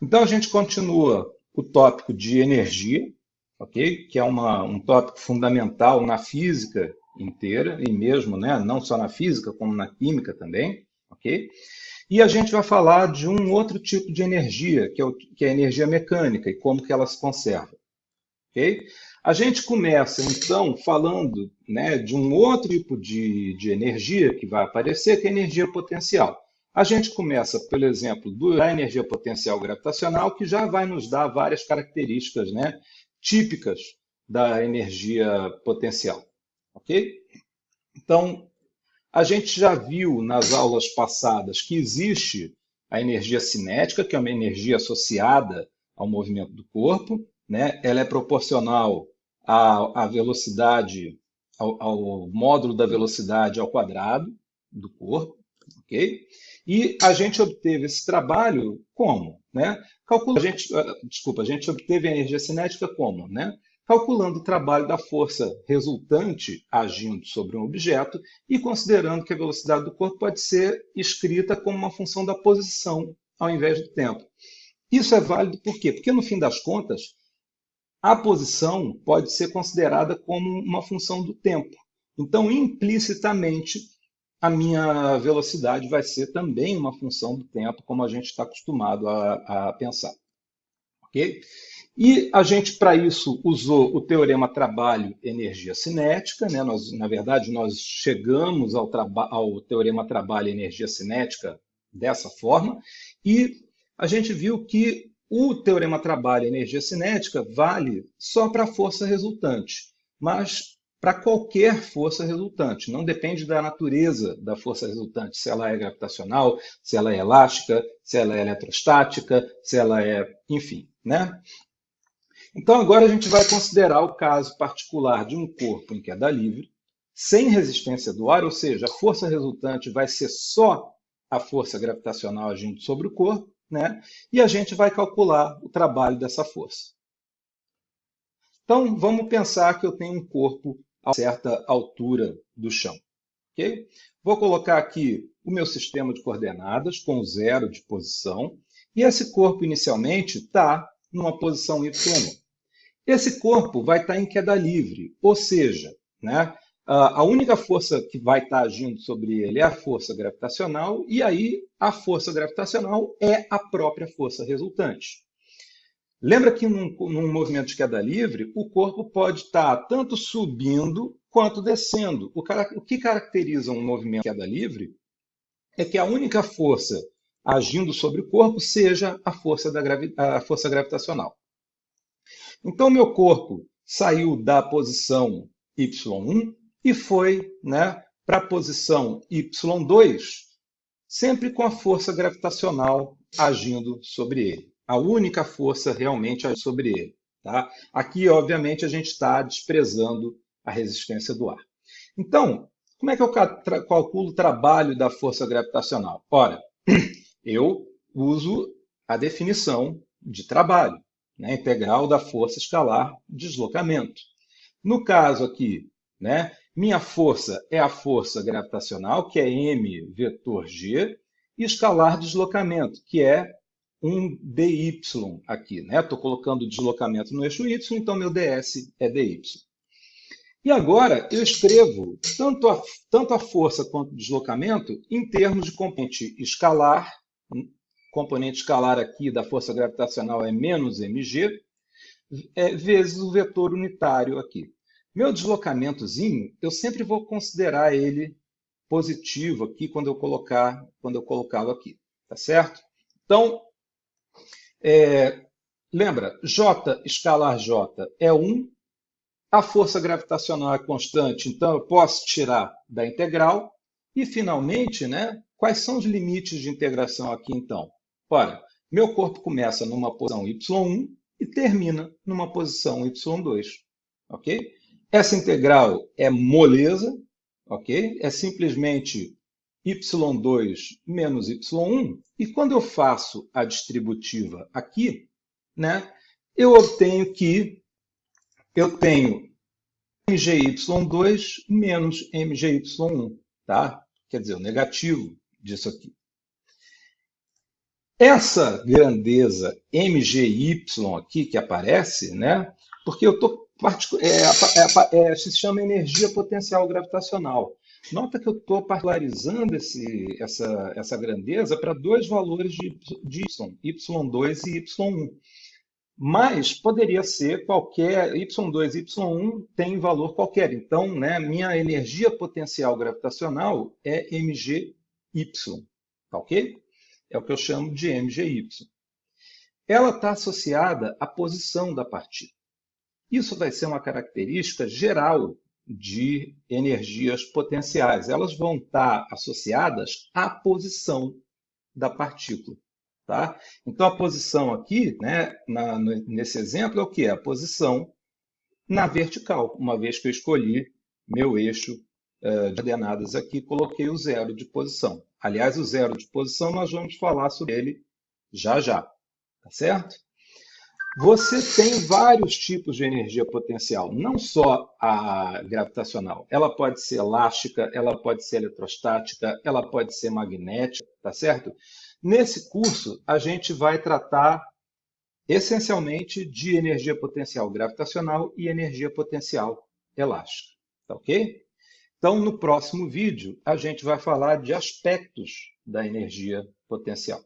Então a gente continua o tópico de energia, ok? Que é uma, um tópico fundamental na física inteira e mesmo, né, não só na física como na química também, ok? E a gente vai falar de um outro tipo de energia, que é, o, que é a energia mecânica e como que ela se conserva, ok? A gente começa então falando, né, de um outro tipo de, de energia que vai aparecer, que é a energia potencial. A gente começa, pelo exemplo, da energia potencial gravitacional, que já vai nos dar várias características né, típicas da energia potencial. Ok? Então, a gente já viu nas aulas passadas que existe a energia cinética, que é uma energia associada ao movimento do corpo. Né? Ela é proporcional à, à velocidade, ao, ao módulo da velocidade ao quadrado do corpo. ok? E a gente obteve esse trabalho como? Né? Calcula, a gente, ah, desculpa, a gente obteve a energia cinética como? Né? Calculando o trabalho da força resultante agindo sobre um objeto e considerando que a velocidade do corpo pode ser escrita como uma função da posição ao invés do tempo. Isso é válido por quê? Porque, no fim das contas, a posição pode ser considerada como uma função do tempo. Então, implicitamente, a minha velocidade vai ser também uma função do tempo, como a gente está acostumado a, a pensar. Ok? E a gente, para isso, usou o teorema trabalho-energia cinética. Né? Nós, na verdade, nós chegamos ao, ao teorema trabalho-energia cinética dessa forma, e a gente viu que o teorema trabalho-energia cinética vale só para a força resultante, mas para qualquer força resultante. Não depende da natureza da força resultante, se ela é gravitacional, se ela é elástica, se ela é eletrostática, se ela é, enfim, né? Então agora a gente vai considerar o caso particular de um corpo em queda livre, sem resistência do ar, ou seja, a força resultante vai ser só a força gravitacional agindo sobre o corpo, né? E a gente vai calcular o trabalho dessa força. Então, vamos pensar que eu tenho um corpo a certa altura do chão. Okay? Vou colocar aqui o meu sistema de coordenadas com zero de posição e esse corpo inicialmente está numa posição Y1. Esse corpo vai estar tá em queda livre, ou seja, né, a única força que vai estar tá agindo sobre ele é a força gravitacional, e aí a força gravitacional é a própria força resultante. Lembra que num, num, movimento de queda livre, o corpo pode estar tanto subindo quanto descendo. O, o, que caracteriza um movimento de queda livre é que a única força agindo sobre o corpo seja a força, da gravi a força gravitacional. Então, meu corpo saiu da posição y1 e foi né, para a posição y2, sempre com a força gravitacional agindo sobre ele a única força realmente é sobre ele. Tá? Aqui, obviamente, a gente está desprezando a resistência do ar. Então, como é que eu calculo o trabalho da força gravitacional? Ora, eu uso a definição de trabalho, né? integral da força escalar deslocamento. No caso aqui, né, minha força é a força gravitacional, que é m vetor g, e escalar deslocamento, que é um dy aqui. Estou né? colocando o deslocamento no eixo y, então meu ds é dy. E agora eu escrevo tanto a, tanto a força quanto o deslocamento em termos de componente escalar. Componente escalar aqui da força gravitacional é menos mg, é, vezes o vetor unitário aqui. Meu deslocamentozinho, eu sempre vou considerar ele positivo aqui quando eu colocar, quando eu colocá-lo aqui, tá certo? Então, é, lembra, J escalar J é 1, a força gravitacional é constante, então eu posso tirar da integral. E, finalmente, né, quais são os limites de integração aqui, então? Ora, meu corpo começa numa posição y1 e termina numa posição y2. Ok? Essa integral é moleza, ok? É simplesmente y2 menos y1, e quando eu faço a distributiva aqui, né, eu obtenho que eu tenho mgy2 menos mgy1, tá? Quer dizer, o negativo disso aqui. Essa grandeza MGY aqui que aparece, né? Porque eu estou é, é, é, se chama energia potencial gravitacional. Nota que eu estou particularizando esse, essa, essa grandeza para dois valores de, de y, y2 e y1. Mas poderia ser qualquer, y2 e y1 tem valor qualquer. Então, né, minha energia potencial gravitacional é mgy, tá ok? É o que eu chamo de mgy. Ela está associada à posição da partícula. Isso vai ser uma característica geral de energias potenciais. Elas vão estar associadas à posição da partícula. Tá? Então, a posição aqui, né, na, nesse exemplo, é o que? É a posição na vertical, uma vez que eu escolhi meu eixo uh, de ordenadas aqui, coloquei o zero de posição. Aliás, o zero de posição, nós vamos falar sobre ele já já, tá certo? Você tem vários tipos de energia potencial, não só a gravitacional. Ela pode ser elástica, ela pode ser eletrostática, ela pode ser magnética, tá certo? Nesse curso, a gente vai tratar essencialmente de energia potencial gravitacional e energia potencial elástica, tá ok? Então, no próximo vídeo, a gente vai falar de aspectos da energia potencial.